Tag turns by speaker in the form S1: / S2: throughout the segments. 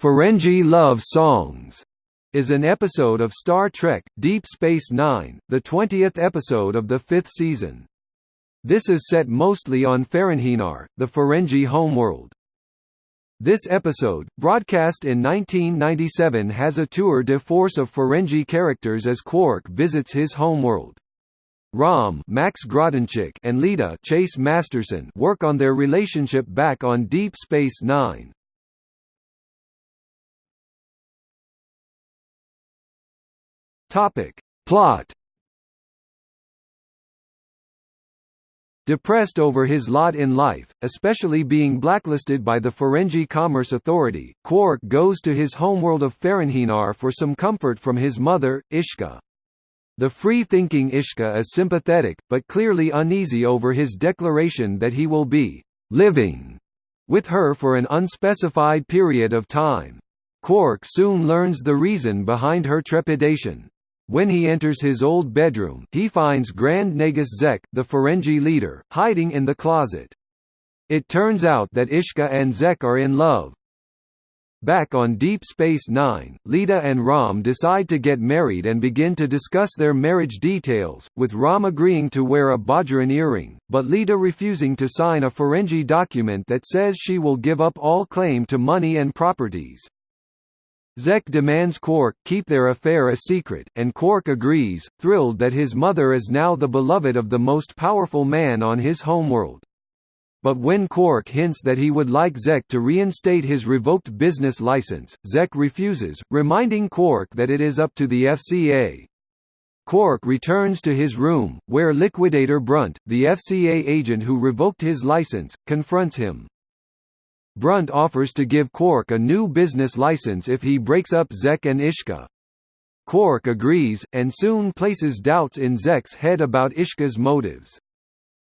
S1: Ferengi Love Songs is an episode of Star Trek Deep Space Nine, the 20th episode of the fifth season. This is set mostly on Ferenginar, the Ferengi homeworld. This episode, broadcast in 1997 has a tour de force of Ferengi characters as Quark visits his homeworld. Rom Max Grodenchik and Leeta Chase Masterson work on their relationship back on Deep Space Nine. Topic. Plot Depressed over his lot in life, especially being blacklisted by the Ferengi Commerce Authority, Quark goes to his homeworld of Ferenginar for some comfort from his mother, Ishka. The free-thinking Ishka is sympathetic, but clearly uneasy over his declaration that he will be «living» with her for an unspecified period of time. Quark soon learns the reason behind her trepidation. When he enters his old bedroom, he finds Grand Nagus Zek, the Ferengi leader, hiding in the closet. It turns out that Ishka and Zek are in love, Back on Deep Space Nine, Leeta and Rom decide to get married and begin to discuss their marriage details, with Rom agreeing to wear a Bajoran earring, but Leeta refusing to sign a Ferengi document that says she will give up all claim to money and properties. Zek demands Quark keep their affair a secret, and Quark agrees, thrilled that his mother is now the beloved of the most powerful man on his homeworld but when Quark hints that he would like Zek to reinstate his revoked business license, Zek refuses, reminding Quark that it is up to the FCA. Quark returns to his room, where Liquidator Brunt, the FCA agent who revoked his license, confronts him. Brunt offers to give Quark a new business license if he breaks up Zek and Ishka. Quark agrees, and soon places doubts in Zek's head about Ishka's motives.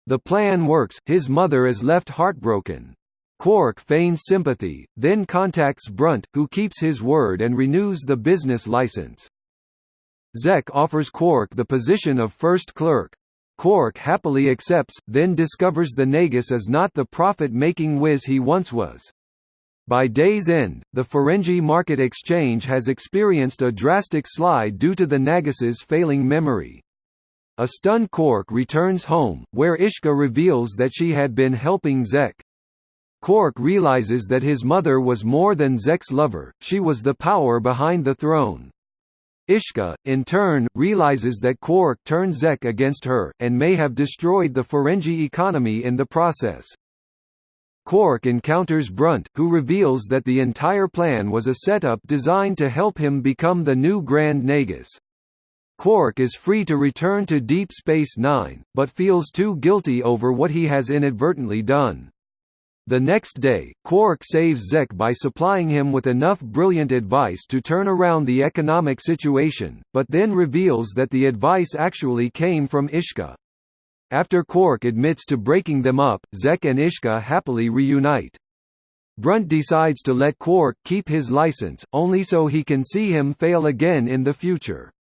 S1: The plan works, his mother is left heartbroken. Quark feigns sympathy, then contacts Brunt, who keeps his word and renews the business license. Zek offers Quark the position of first clerk. Quark happily accepts, then discovers the Nagus is not the profit-making whiz he once was. By day's end, the Ferengi Market Exchange has experienced a drastic slide due to the Nagus's failing memory. A stunned Quark returns home, where Ishka reveals that she had been helping Zek. Quark realizes that his mother was more than Zek's lover, she was the power behind the throne. Ishka, in turn, realizes that Quark turned Zek against her, and may have destroyed the Ferengi economy in the process. Quark encounters Brunt, who reveals that the entire plan was a setup designed to help him become the new Grand Nagus. Quark is free to return to Deep Space Nine, but feels too guilty over what he has inadvertently done. The next day, Quark saves Zek by supplying him with enough brilliant advice to turn around the economic situation, but then reveals that the advice actually came from Ishka. After Quark admits to breaking them up, Zek and Ishka happily reunite. Brunt decides to let Quark keep his license, only so he can see him fail again in the future.